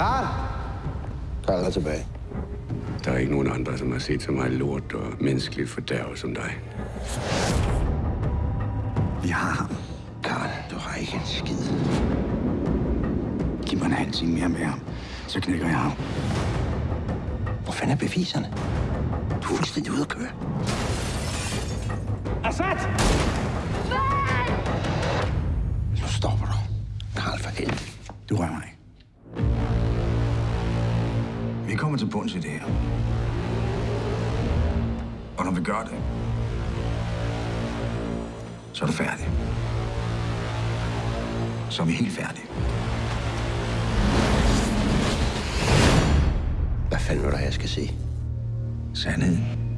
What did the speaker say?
Karl! Karl er tilbage. Der er ikke nogen andre, som har set så meget lort og menneskeligt fordærv som dig. Vi har ham. Karl, du har ikke en skid. Giv mig en halv time mere med ham, så knækker jeg ham. Hvor fanden er beviserne? Du er fuldstændig ude at køre. Assad! Nu stopper du. Karl, for helvede. Du rører mig kommer til bunds i det her. Og når vi gør det, så er du færdig. Så er vi helt færdige. Hvad fanden vil du have, jeg skal se? Sandheden.